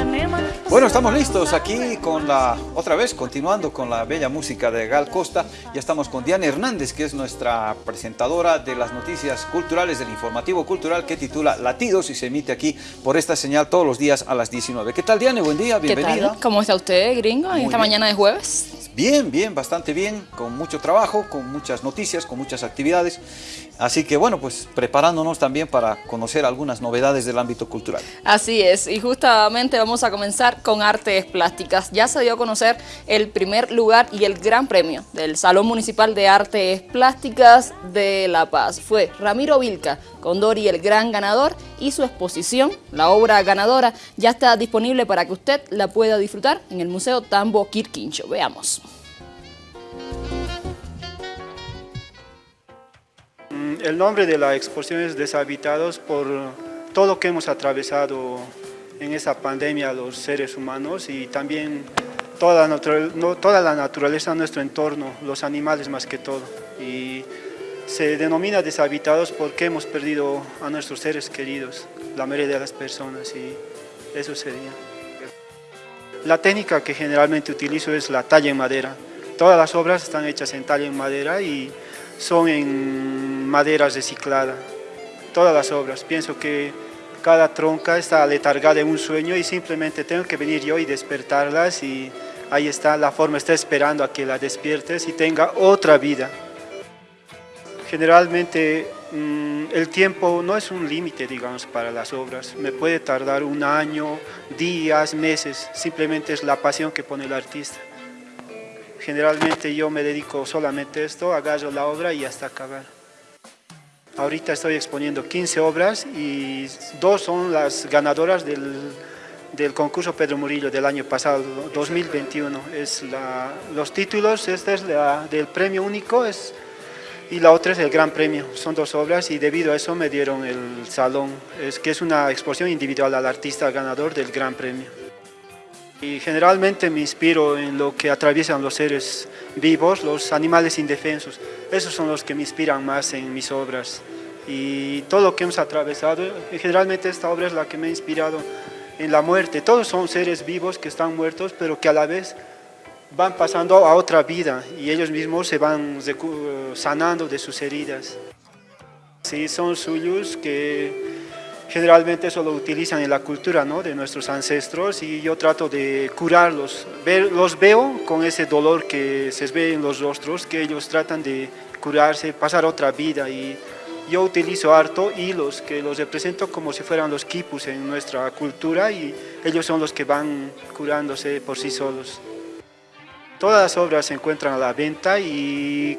I'm Bueno, estamos listos aquí con la, otra vez, continuando con la bella música de Gal Costa. Ya estamos con Diana Hernández, que es nuestra presentadora de las noticias culturales del informativo cultural que titula Latidos y se emite aquí por esta señal todos los días a las 19. ¿Qué tal, Diana? Buen día, bienvenida. ¿Qué tal? ¿Cómo está usted, gringo, en esta mañana de jueves? Bien, bien, bastante bien, con mucho trabajo, con muchas noticias, con muchas actividades. Así que bueno, pues preparándonos también para conocer algunas novedades del ámbito cultural. Así es, y justamente vamos a comenzar con artes plásticas. Ya se dio a conocer el primer lugar y el gran premio del Salón Municipal de Artes Plásticas de La Paz. Fue Ramiro Vilca, Condori el gran ganador, y su exposición, la obra ganadora, ya está disponible para que usted la pueda disfrutar en el Museo Tambo Quirquincho. Veamos. Mm, el nombre de la exposición es Deshabitados por todo lo que hemos atravesado en esa pandemia los seres humanos y también toda la, toda la naturaleza nuestro entorno, los animales más que todo. Y se denomina deshabitados porque hemos perdido a nuestros seres queridos, la mayoría de las personas y eso sería. La técnica que generalmente utilizo es la talla en madera. Todas las obras están hechas en talla en madera y son en maderas recicladas. Todas las obras. Pienso que cada tronca está letargada en un sueño y simplemente tengo que venir yo y despertarlas y ahí está, la forma está esperando a que la despiertes y tenga otra vida. Generalmente mm, el tiempo no es un límite, digamos, para las obras. Me puede tardar un año, días, meses, simplemente es la pasión que pone el artista. Generalmente yo me dedico solamente a esto, agarro la obra y hasta acabar. Ahorita estoy exponiendo 15 obras y dos son las ganadoras del, concurso Pedro Murillo del año pasado, 2021. Es los títulos, este es del premio único es, y la otra es el gran premio. Son dos obras y debido a eso me dieron el salón, que es una exposición individual al artista ganador del gran premio. Y generalmente me inspiro en lo que atraviesan los seres vivos, los animales indefensos. Esos son los que me inspiran más en mis obras. Y todo lo que hemos atravesado, generalmente esta obra es la que me ha inspirado en la muerte. Todos son seres vivos que están muertos, pero que a la vez van pasando a otra vida y ellos mismos se van sanando de sus heridas. Sí, son suyos que generalmente eso lo utilizan en la cultura ¿no? de nuestros ancestros y yo trato de curarlos. los veo con ese dolor que se ve en los rostros, que ellos tratan de curarse, pasar otra vida y yo utilizo harto hilos que los represento como si fueran los quipus en nuestra cultura y ellos son los que van curándose por sí solos. Todas las obras se encuentran a la venta y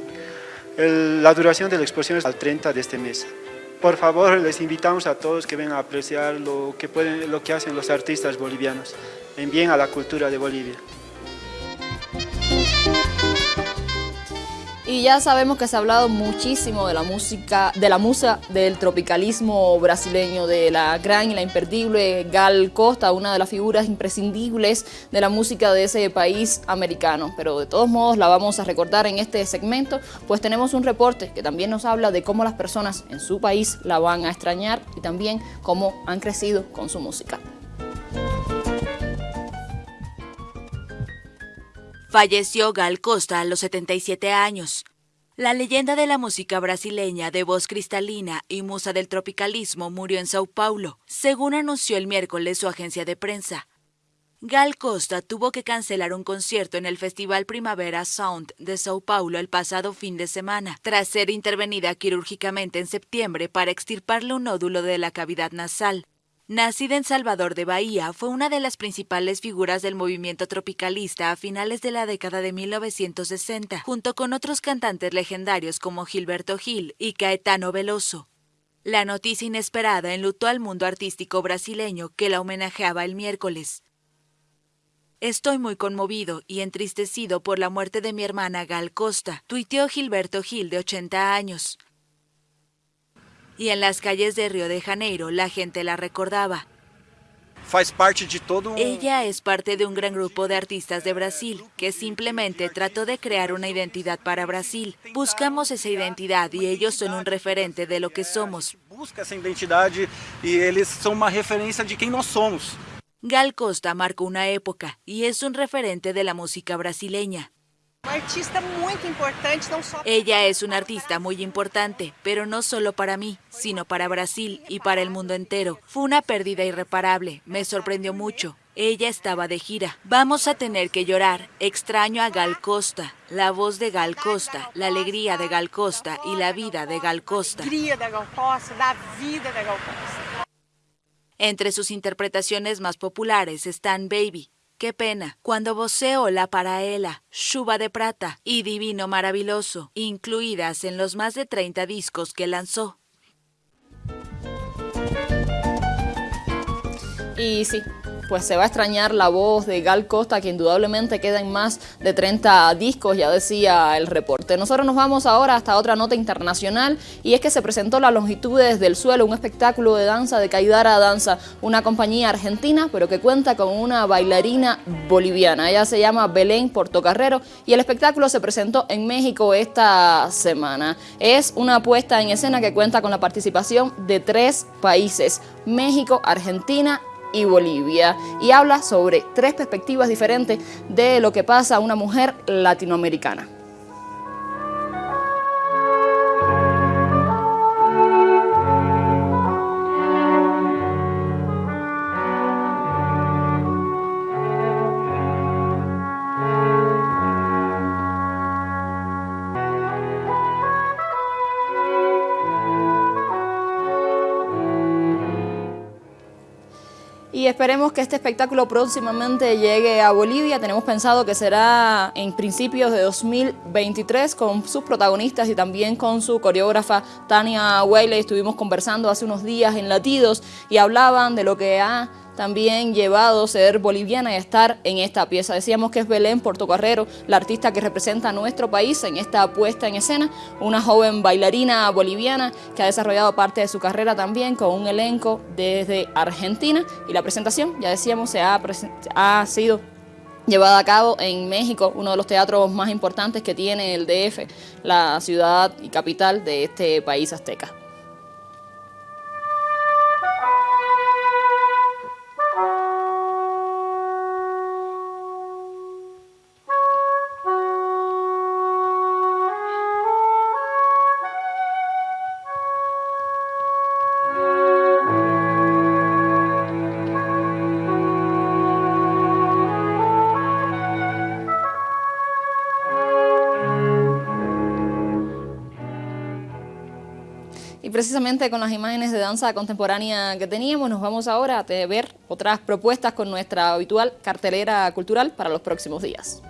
la duración de la exposición es al 30 de este mes. Por favor, les invitamos a todos que vengan a apreciar lo que, pueden, lo que hacen los artistas bolivianos en bien a la cultura de Bolivia. Y ya sabemos que se ha hablado muchísimo de la música, de la musa del tropicalismo brasileño, de la gran y la imperdible Gal Costa, una de las figuras imprescindibles de la música de ese país americano. Pero de todos modos la vamos a recordar en este segmento, pues tenemos un reporte que también nos habla de cómo las personas en su país la van a extrañar y también cómo han crecido con su música. Falleció Gal Costa a los 77 años. La leyenda de la música brasileña de voz cristalina y musa del tropicalismo murió en Sao Paulo, según anunció el miércoles su agencia de prensa. Gal Costa tuvo que cancelar un concierto en el Festival Primavera Sound de Sao Paulo el pasado fin de semana, tras ser intervenida quirúrgicamente en septiembre para extirparle un nódulo de la cavidad nasal. Nacida en Salvador de Bahía, fue una de las principales figuras del movimiento tropicalista a finales de la década de 1960, junto con otros cantantes legendarios como Gilberto Gil y Caetano Veloso. La noticia inesperada enlutó al mundo artístico brasileño que la homenajeaba el miércoles. Estoy muy conmovido y entristecido por la muerte de mi hermana Gal Costa, tuiteó Gilberto Gil de 80 años y en las calles de Río de Janeiro la gente la recordaba. Ella es parte de un gran grupo de artistas de Brasil que simplemente trató de crear una identidad para Brasil. Buscamos esa identidad y ellos son un referente de lo que somos. Busca esa identidad y ellos son una referencia de quién somos. Gal Costa marcó una época y es un referente de la música brasileña. Ella es una artista muy importante, pero no solo para mí, sino para Brasil y para el mundo entero. Fue una pérdida irreparable, me sorprendió mucho. Ella estaba de gira. Vamos a tener que llorar. Extraño a Gal Costa, la voz de Gal Costa, la alegría de Gal Costa y la vida de Gal Costa. Entre sus interpretaciones más populares están Baby, Qué pena, cuando voceo La Paraela, Chuva de Prata y Divino Maravilloso, incluidas en los más de 30 discos que lanzó. Y sí, pues se va a extrañar la voz de Gal Costa, que indudablemente queda en más de 30 discos, ya decía el reporte. Nosotros nos vamos ahora hasta otra nota internacional, y es que se presentó La Longitudes del Suelo, un espectáculo de danza de Caidara Danza, una compañía argentina, pero que cuenta con una bailarina boliviana. Ella se llama Belén Portocarrero, y el espectáculo se presentó en México esta semana. Es una puesta en escena que cuenta con la participación de tres países, México, Argentina y Bolivia y habla sobre tres perspectivas diferentes de lo que pasa a una mujer latinoamericana. Y esperemos que este espectáculo próximamente llegue a Bolivia. Tenemos pensado que será en principios de 2023 con sus protagonistas y también con su coreógrafa Tania Weile. Estuvimos conversando hace unos días en Latidos y hablaban de lo que ha también llevado ser boliviana y estar en esta pieza. Decíamos que es Belén Portocarrero, la artista que representa a nuestro país en esta puesta en escena, una joven bailarina boliviana que ha desarrollado parte de su carrera también con un elenco desde Argentina y la presentación, ya decíamos, se ha, ha sido llevada a cabo en México, uno de los teatros más importantes que tiene el DF, la ciudad y capital de este país azteca. Precisamente con las imágenes de danza contemporánea que teníamos, nos vamos ahora a ver otras propuestas con nuestra habitual cartelera cultural para los próximos días.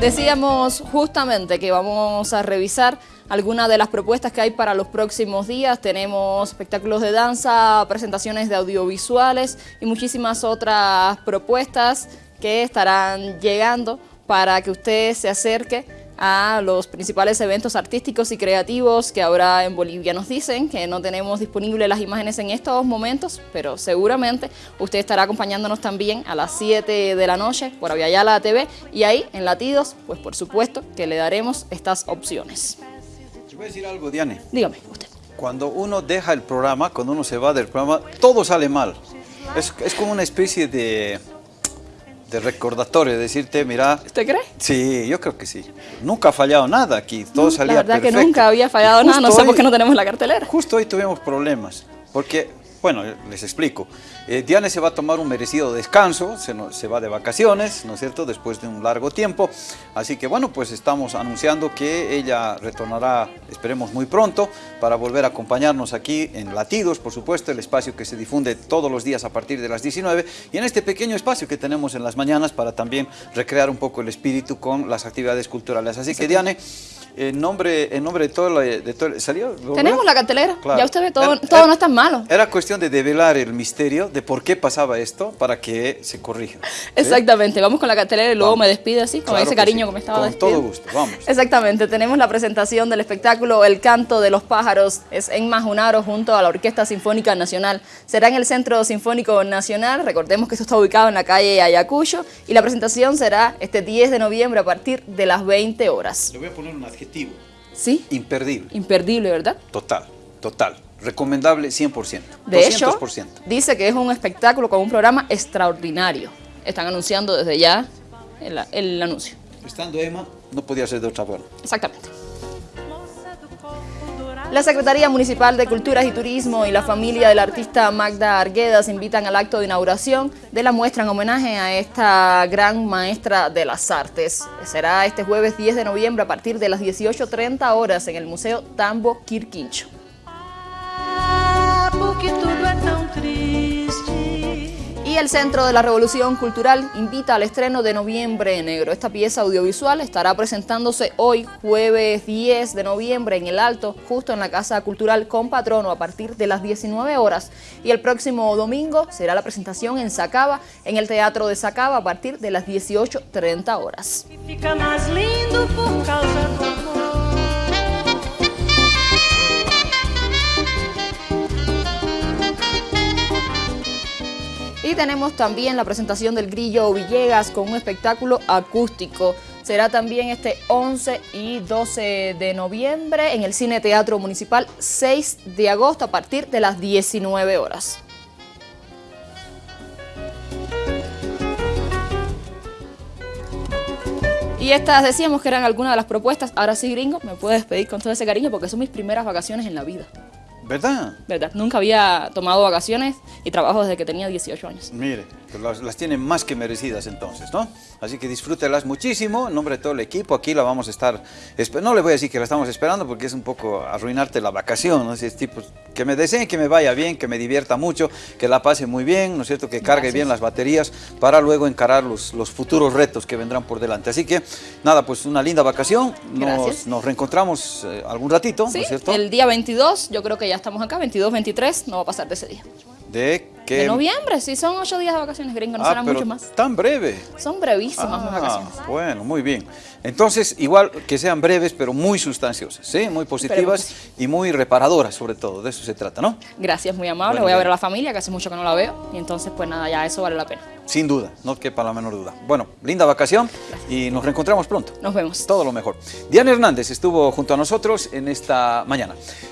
Decíamos justamente que vamos a revisar algunas de las propuestas que hay para los próximos días. Tenemos espectáculos de danza, presentaciones de audiovisuales y muchísimas otras propuestas que estarán llegando para que usted se acerque a los principales eventos artísticos y creativos que ahora en Bolivia nos dicen que no tenemos disponibles las imágenes en estos momentos, pero seguramente usted estará acompañándonos también a las 7 de la noche por Aviala TV y ahí en Latidos, pues por supuesto que le daremos estas opciones. Yo voy a decir algo, Diane. Dígame, usted. Cuando uno deja el programa, cuando uno se va del programa, todo sale mal. Es, es como una especie de de recordatorio, decirte, mira... ¿Usted cree? Sí, yo creo que sí. Nunca ha fallado nada aquí, todo salía La verdad que nunca había fallado nada, no sé por qué no tenemos la cartelera. Justo hoy tuvimos problemas, porque bueno, les explico. Eh, Diane se va a tomar un merecido descanso, se, se, va de vacaciones, ¿no es cierto?, después de un largo tiempo. Así que bueno, pues estamos anunciando que ella retornará, esperemos muy pronto, para volver a acompañarnos aquí en Latidos, por supuesto, el espacio que se difunde todos los días a partir de las 19, y en este pequeño espacio que tenemos en las mañanas para también recrear un poco el espíritu con las actividades culturales. Así que Diane... En nombre, en nombre de todo, de todo ¿salió? Tenemos la cartelera, ya usted ve, todo, todo no es tan malo. Era cuestión de develar el misterio de por qué pasaba esto para que se corrija. Exactamente, vamos con la cartelera y luego me despido así, con ese cariño que, me estaba Con todo gusto, vamos. Exactamente, tenemos la presentación del espectáculo El Canto de los Pájaros, es en Majunaro junto a la Orquesta Sinfónica Nacional. Será en el Centro Sinfónico Nacional, recordemos que esto está ubicado en la calle Ayacucho, y la presentación será este 10 de noviembre a partir de las 20 horas. Le voy a poner una ¿Sí? Imperdible. Imperdible, ¿verdad? Total, total. recomendable 100%. De hecho, dice que es un espectáculo con un programa extraordinario. Están anunciando desde ya el, el anuncio. Estando Emma, no podía ser de otra forma. Exactamente. La Secretaría Municipal de Culturas y Turismo y la familia del artista Magda Arguedas invitan al acto de inauguración de la muestra en homenaje a esta gran maestra de las artes. Será este jueves 10 de noviembre a partir de las 18.30 horas en el Museo Tambo Quirquincho. Y el Centro de la Revolución Cultural invita al estreno de Noviembre Negro. Esta pieza audiovisual estará presentándose hoy, jueves 10 de noviembre, en el Alto, justo en la Casa Cultural con Patrono, a partir de las 19 horas. Y el próximo domingo será la presentación en Sacaba, en el Teatro de Sacaba, a partir de las 18.30 horas. Tenemos también la presentación del Grillo Villegas con un espectáculo acústico. Será también este 11 y 12 de noviembre en el Cine Teatro Municipal 6 de agosto a partir de las 19 horas. Y estas decíamos que eran algunas de las propuestas. Ahora sí, gringo, me puedes pedir con todo ese cariño porque son mis primeras vacaciones en la vida. ¿Verdad? ¿Verdad? Nunca había tomado vacaciones y trabajo desde que tenía 18 años. Mire, las, las tienen más que merecidas entonces, ¿no? Así que disfrútelas muchísimo, en nombre de todo el equipo, aquí la vamos a estar, no le voy a decir que la estamos esperando porque es un poco arruinarte la vacación, ¿no? Es tipo, que me deseen que me vaya bien, que me divierta mucho, que la pase muy bien, ¿no es cierto? Que cargue bien las baterías para luego encarar los, los, futuros retos que vendrán por delante. Así que, nada, pues una linda vacación, nos, nos, reencontramos eh, algún ratito, ¿no es cierto? el día 22, yo creo que ya estamos acá, 22, 23, no va a pasar de ese día. ¿De noviembre, sí, son ocho días de vacaciones, gringo, no ah, será mucho más. tan breve. Son brevísimas mis ah, vacaciones. Bueno, muy bien. Entonces, igual que sean breves, pero muy sustanciosas, ¿sí? Muy positivas y muy reparadoras, sobre todo, de eso se trata, ¿no? Gracias, muy amable. Voy a ver a la familia, que hace mucho que no la veo, y entonces, pues nada, ya eso vale la pena. Sin duda, no quepa la menor duda. Bueno, linda vacación y nos reencontramos pronto. Nos vemos. Todo lo mejor. Diana Hernández estuvo junto a nosotros en esta mañana.